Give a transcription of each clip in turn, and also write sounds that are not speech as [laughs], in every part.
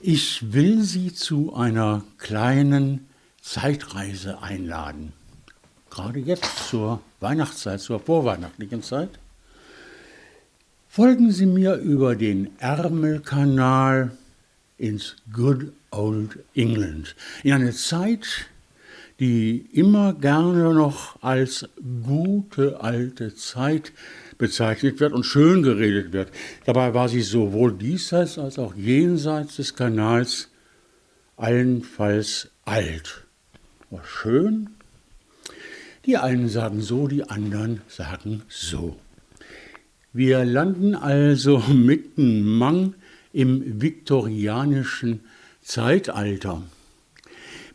Ich will Sie zu einer kleinen Zeitreise einladen. Gerade jetzt zur Weihnachtszeit, zur vorweihnachtlichen Zeit. Folgen Sie mir über den Ärmelkanal ins Good Old England, in eine Zeit, die immer gerne noch als gute alte Zeit bezeichnet wird und schön geredet wird. Dabei war sie sowohl diesseits als auch jenseits des Kanals allenfalls alt. War schön? Die einen sagen so, die anderen sagen so. Wir landen also [laughs] mitten Mang im viktorianischen Zeitalter.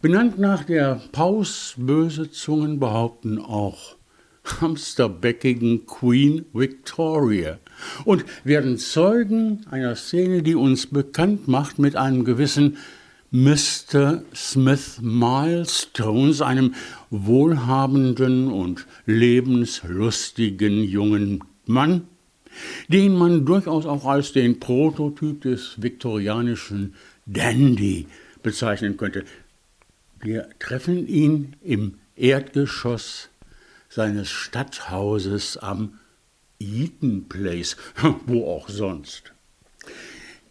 Benannt nach der Paus, böse Zungen behaupten auch hamsterbäckigen Queen Victoria und werden Zeugen einer Szene, die uns bekannt macht mit einem gewissen Mr. Smith Milestones, einem wohlhabenden und lebenslustigen jungen Mann, den man durchaus auch als den Prototyp des viktorianischen Dandy bezeichnen könnte. Wir treffen ihn im Erdgeschoss seines Stadthauses am Eaton Place, [laughs] wo auch sonst.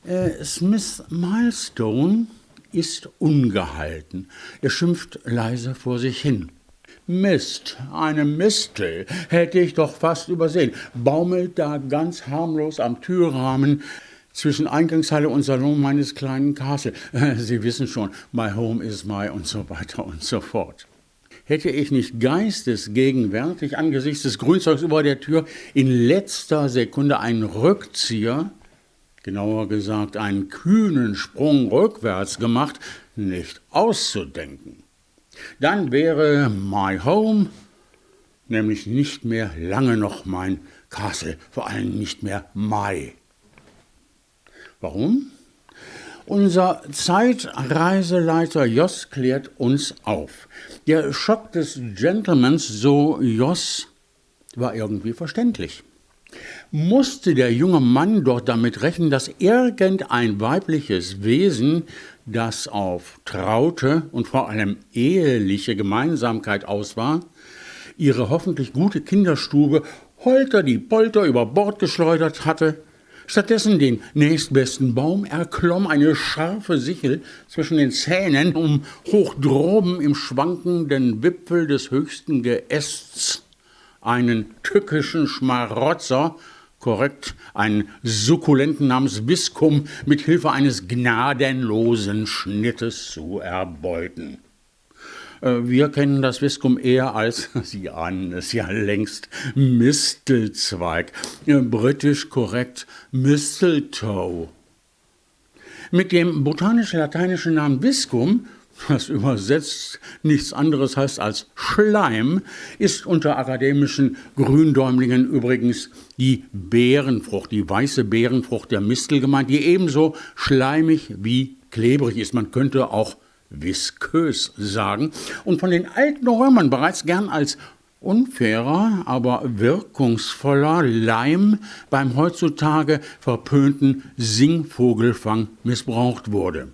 Äh, Smith Milestone ist ungehalten. Er schimpft leise vor sich hin. Mist, eine Mistel, hätte ich doch fast übersehen, baumelt da ganz harmlos am Türrahmen zwischen Eingangshalle und Salon meines kleinen Castle. [laughs] Sie wissen schon, my home is my und so weiter und so fort. Hätte ich nicht geistesgegenwärtig angesichts des Grünzeugs über der Tür in letzter Sekunde einen Rückzieher, genauer gesagt einen kühnen Sprung rückwärts gemacht, nicht auszudenken. Dann wäre my home nämlich nicht mehr lange noch mein Castle, vor allem nicht mehr my. Warum? Unser Zeitreiseleiter Joss klärt uns auf. Der Schock des Gentlemans, so Joss, war irgendwie verständlich. Musste der junge Mann doch damit rechnen, dass irgendein weibliches Wesen, das auf traute und vor allem eheliche Gemeinsamkeit aus war, ihre hoffentlich gute Kinderstube holter die Polter über Bord geschleudert hatte stattdessen den nächstbesten Baum erklomm, eine scharfe Sichel zwischen den Zähnen, um hoch droben im schwankenden Wipfel des höchsten Geästs einen tückischen Schmarotzer, korrekt, einen Sukkulenten namens Viskum mit Hilfe eines gnadenlosen Schnittes zu erbeuten. Äh, wir kennen das Viskum eher als, [laughs] Sie ahnen es ja längst, Mistelzweig. Äh, britisch korrekt Mistletoe. Mit dem botanisch-lateinischen Namen Viscum, was übersetzt nichts anderes heißt als Schleim, ist unter akademischen Gründäumlingen übrigens die Beerenfrucht, die weiße Beerenfrucht der Mistel gemeint, die ebenso schleimig wie klebrig ist. Man könnte auch viskös sagen und von den alten Römern bereits gern als unfairer, aber wirkungsvoller Leim beim heutzutage verpönten Singvogelfang missbraucht wurde.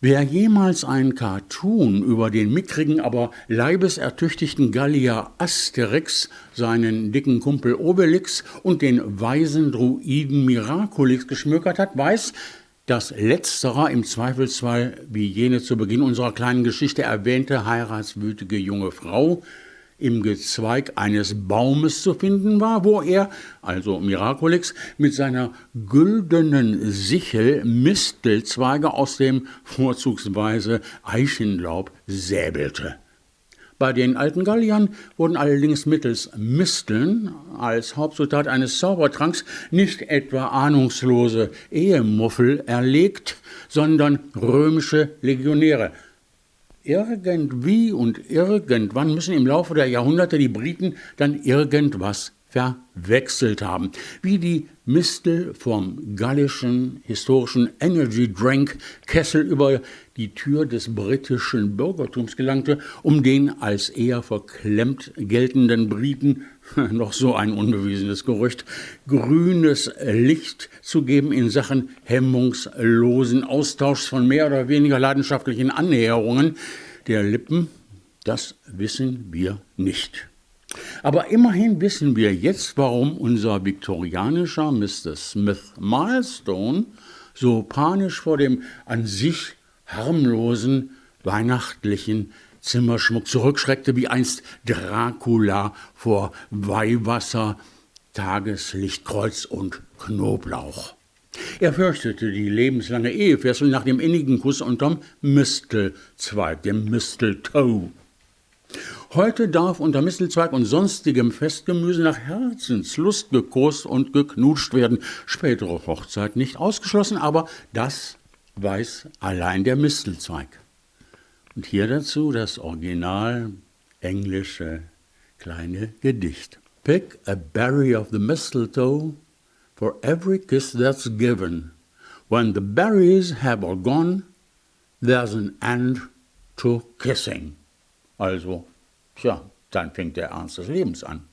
Wer jemals ein Cartoon über den mickrigen, aber leibesertüchtigten Gallier Asterix, seinen dicken Kumpel Obelix und den weisen Druiden Miraculix geschmökert hat, weiß, dass letzterer im Zweifelsfall, wie jene zu Beginn unserer kleinen Geschichte erwähnte heiratswütige junge Frau, im Gezweig eines Baumes zu finden war, wo er, also Miraculix, mit seiner güldenen Sichel Mistelzweige aus dem vorzugsweise Eichenlaub säbelte. Bei den alten Galliern wurden allerdings mittels Misteln als Hauptzutat eines Zaubertranks nicht etwa ahnungslose Ehemuffel erlegt, sondern römische Legionäre. Irgendwie und irgendwann müssen im Laufe der Jahrhunderte die Briten dann irgendwas verwechselt haben. Wie die Mistel vom gallischen historischen Energy Drink Kessel über die Tür des britischen Bürgertums gelangte, um den als eher verklemmt geltenden Briten [laughs] noch so ein unbewiesenes Gerücht, grünes Licht zu geben in Sachen hemmungslosen Austauschs von mehr oder weniger leidenschaftlichen Annäherungen der Lippen, das wissen wir nicht. Aber immerhin wissen wir jetzt, warum unser viktorianischer Mr. Smith Milestone so panisch vor dem an sich harmlosen weihnachtlichen Zimmerschmuck zurückschreckte, wie einst Dracula vor Weihwasser, Tageslicht, Kreuz und Knoblauch. Er fürchtete die lebenslange Ehefessel nach dem innigen Kuss unterm Mistelzweig, dem Mistletoe. Heute darf unter Mistelzweig und sonstigem Festgemüse nach Herzenslust gekost und geknutscht werden. Spätere Hochzeit nicht ausgeschlossen, aber das weiß allein der Mistelzweig. Und hier dazu das original englische kleine Gedicht. Pick a berry of the mistletoe for every kiss that's given. When the berries have all gone, there's an end to kissing. Also, tja, dann fängt der Ernst des Lebens an.